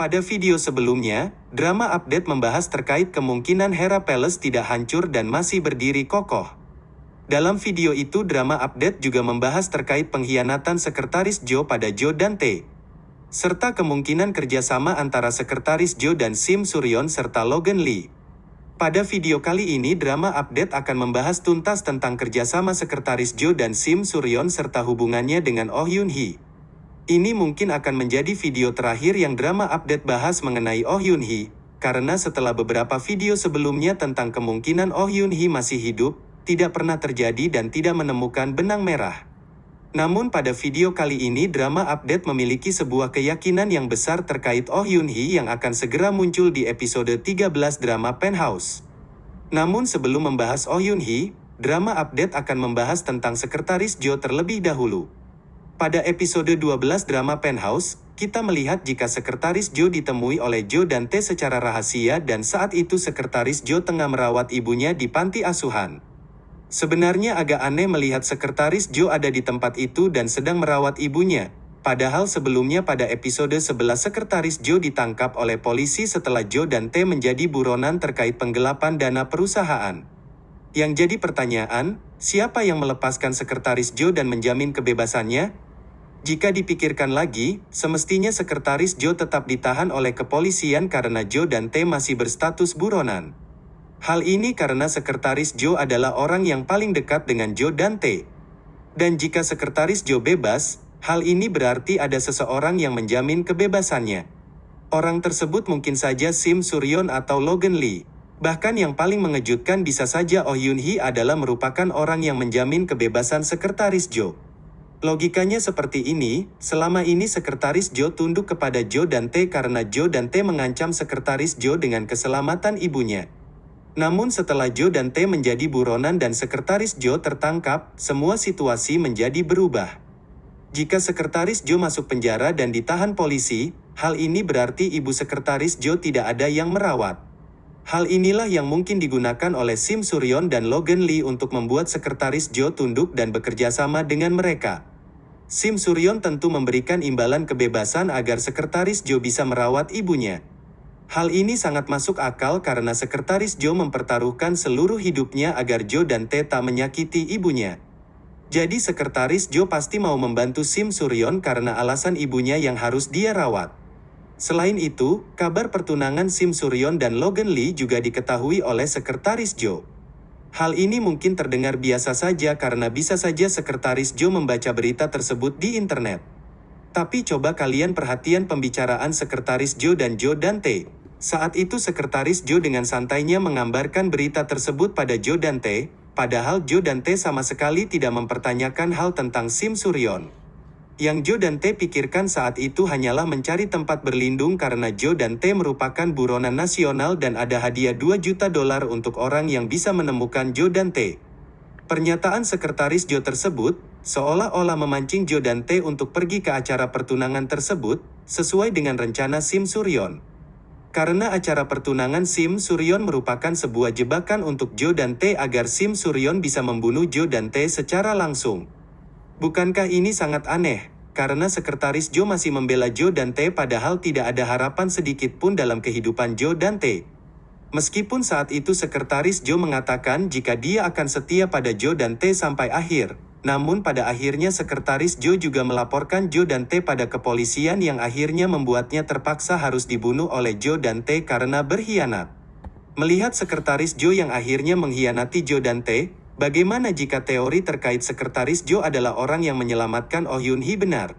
Pada video sebelumnya, drama update membahas terkait kemungkinan Hera Palace tidak hancur dan masih berdiri kokoh. Dalam video itu drama update juga membahas terkait pengkhianatan Sekretaris Joe pada Joe Dante. Serta kemungkinan kerjasama antara Sekretaris Joe dan Sim Suryon serta Logan Lee. Pada video kali ini drama update akan membahas tuntas tentang kerjasama Sekretaris Joe dan Sim Suryon serta hubungannya dengan Oh Yun Hee. Ini mungkin akan menjadi video terakhir yang drama update bahas mengenai Oh Yun Hee, karena setelah beberapa video sebelumnya tentang kemungkinan Oh Yun Hee masih hidup, tidak pernah terjadi dan tidak menemukan benang merah. Namun pada video kali ini drama update memiliki sebuah keyakinan yang besar terkait Oh Yun Hee yang akan segera muncul di episode 13 drama Penthouse. Namun sebelum membahas Oh Yun Hee, drama update akan membahas tentang Sekretaris Joe terlebih dahulu. Pada episode 12 drama Penthouse, kita melihat jika Sekretaris Joe ditemui oleh Joe Dante secara rahasia dan saat itu Sekretaris Joe tengah merawat ibunya di panti asuhan. Sebenarnya agak aneh melihat Sekretaris Joe ada di tempat itu dan sedang merawat ibunya, padahal sebelumnya pada episode 11 Sekretaris Joe ditangkap oleh polisi setelah Joe Dante menjadi buronan terkait penggelapan dana perusahaan. Yang jadi pertanyaan, siapa yang melepaskan Sekretaris Joe dan menjamin kebebasannya? Jika dipikirkan lagi, semestinya Sekretaris Joe tetap ditahan oleh kepolisian karena Joe dan T masih berstatus buronan. Hal ini karena Sekretaris Joe adalah orang yang paling dekat dengan Joe dan T. Dan jika Sekretaris Joe bebas, hal ini berarti ada seseorang yang menjamin kebebasannya. Orang tersebut mungkin saja Sim Suryon atau Logan Lee. Bahkan yang paling mengejutkan bisa saja Oh Yun Hee adalah merupakan orang yang menjamin kebebasan Sekretaris Joe. Logikanya seperti ini, selama ini Sekretaris Joe tunduk kepada Joe Dante karena Joe Dante mengancam Sekretaris Joe dengan keselamatan ibunya. Namun setelah Joe Dante menjadi buronan dan Sekretaris Joe tertangkap, semua situasi menjadi berubah. Jika Sekretaris Joe masuk penjara dan ditahan polisi, hal ini berarti ibu Sekretaris Joe tidak ada yang merawat. Hal inilah yang mungkin digunakan oleh Sim Suryon dan Logan Lee untuk membuat Sekretaris Joe tunduk dan bekerja sama dengan mereka. Sim Suryon tentu memberikan imbalan kebebasan agar Sekretaris Joe bisa merawat ibunya. Hal ini sangat masuk akal karena Sekretaris Joe mempertaruhkan seluruh hidupnya agar Joe dan T tak menyakiti ibunya. Jadi Sekretaris Joe pasti mau membantu Sim Suryon karena alasan ibunya yang harus dia rawat. Selain itu, kabar pertunangan Sim Suryon dan Logan Lee juga diketahui oleh Sekretaris Joe. Hal ini mungkin terdengar biasa saja karena bisa saja Sekretaris Joe membaca berita tersebut di internet. Tapi coba kalian perhatian pembicaraan Sekretaris Joe dan Joe Dante. Saat itu Sekretaris Joe dengan santainya menggambarkan berita tersebut pada Joe Dante, padahal Joe Dante sama sekali tidak mempertanyakan hal tentang Sim Suryon. Yang Joe Dante pikirkan saat itu hanyalah mencari tempat berlindung karena Joe Dante merupakan buronan nasional dan ada hadiah 2 juta dolar untuk orang yang bisa menemukan Joe Dante. Pernyataan sekretaris Joe tersebut, seolah-olah memancing Joe Dante untuk pergi ke acara pertunangan tersebut, sesuai dengan rencana Sim Suryon. Karena acara pertunangan Sim Suryon merupakan sebuah jebakan untuk Joe Dante agar Sim Suryon bisa membunuh Joe Dante secara langsung. Bukankah ini sangat aneh? Karena sekretaris Joe masih membela Joe Dante padahal tidak ada harapan sedikit pun dalam kehidupan Joe Dante. Meskipun saat itu sekretaris Joe mengatakan jika dia akan setia pada Joe Dante sampai akhir, namun pada akhirnya sekretaris Joe juga melaporkan Joe Dante pada kepolisian yang akhirnya membuatnya terpaksa harus dibunuh oleh Joe Dante karena berkhianat. Melihat sekretaris Joe yang akhirnya mengkhianati Joe Dante, Bagaimana jika teori terkait Sekretaris Joe adalah orang yang menyelamatkan Oh Yun Hee benar?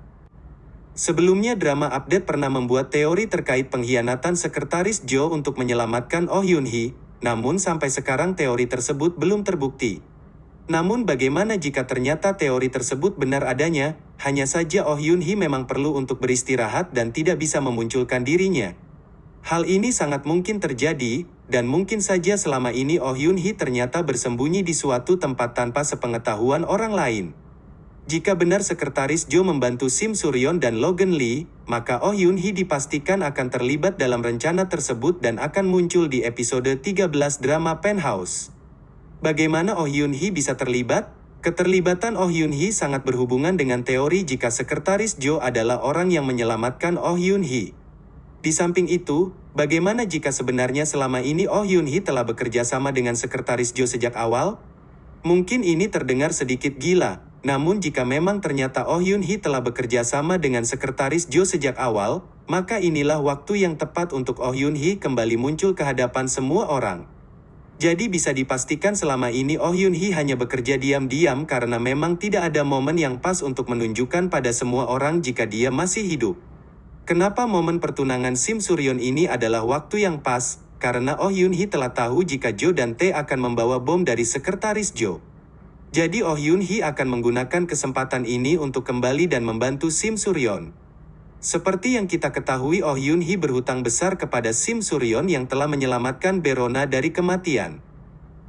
Sebelumnya drama update pernah membuat teori terkait pengkhianatan Sekretaris Joe untuk menyelamatkan Oh Yun Hee, namun sampai sekarang teori tersebut belum terbukti. Namun bagaimana jika ternyata teori tersebut benar adanya, hanya saja Oh Yun Hee memang perlu untuk beristirahat dan tidak bisa memunculkan dirinya. Hal ini sangat mungkin terjadi, dan mungkin saja selama ini Oh Yun Hee ternyata bersembunyi di suatu tempat tanpa sepengetahuan orang lain. Jika benar Sekretaris Joe membantu Sim Suryon dan Logan Lee, maka Oh Yun Hee dipastikan akan terlibat dalam rencana tersebut dan akan muncul di episode 13 drama Penthouse. Bagaimana Oh Yun Hee bisa terlibat? Keterlibatan Oh Yun Hee sangat berhubungan dengan teori jika Sekretaris Joe adalah orang yang menyelamatkan Oh Yun Hee. Di samping itu, bagaimana jika sebenarnya selama ini Oh Yun Hee telah bekerja sama dengan sekretaris Jo sejak awal? Mungkin ini terdengar sedikit gila, namun jika memang ternyata Oh Yun Hee telah bekerja sama dengan sekretaris Jo sejak awal, maka inilah waktu yang tepat untuk Oh Yun Hee kembali muncul ke hadapan semua orang. Jadi bisa dipastikan selama ini Oh Yun Hee hanya bekerja diam-diam karena memang tidak ada momen yang pas untuk menunjukkan pada semua orang jika dia masih hidup. Kenapa momen pertunangan Sim Suryon ini adalah waktu yang pas? Karena Oh Yun Hee telah tahu jika Jo dan Tae akan membawa bom dari sekretaris Jo. Jadi Oh Yun Hee akan menggunakan kesempatan ini untuk kembali dan membantu Sim Suryon. Seperti yang kita ketahui Oh Yun Hee berhutang besar kepada Sim Suryon yang telah menyelamatkan Berona dari kematian.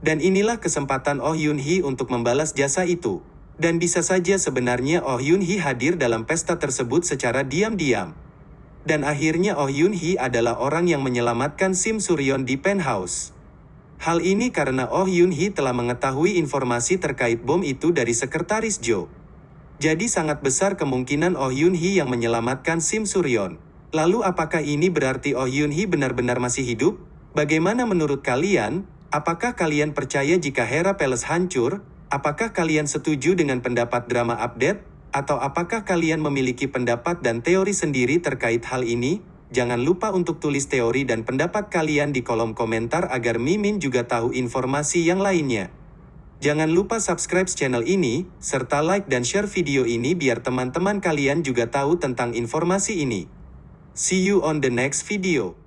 Dan inilah kesempatan Oh Yun Hee untuk membalas jasa itu. Dan bisa saja sebenarnya Oh Yun Hee hadir dalam pesta tersebut secara diam-diam. Dan akhirnya Oh Yun Hee adalah orang yang menyelamatkan Sim Suryon di penthouse. Hal ini karena Oh Yun Hee telah mengetahui informasi terkait bom itu dari sekretaris Jo. Jadi sangat besar kemungkinan Oh Yun Hee yang menyelamatkan Sim Suryon. Lalu apakah ini berarti Oh Yun Hee benar-benar masih hidup? Bagaimana menurut kalian? Apakah kalian percaya jika Hera Palace hancur? Apakah kalian setuju dengan pendapat drama update? Atau apakah kalian memiliki pendapat dan teori sendiri terkait hal ini? Jangan lupa untuk tulis teori dan pendapat kalian di kolom komentar agar Mimin juga tahu informasi yang lainnya. Jangan lupa subscribe channel ini, serta like dan share video ini biar teman-teman kalian juga tahu tentang informasi ini. See you on the next video.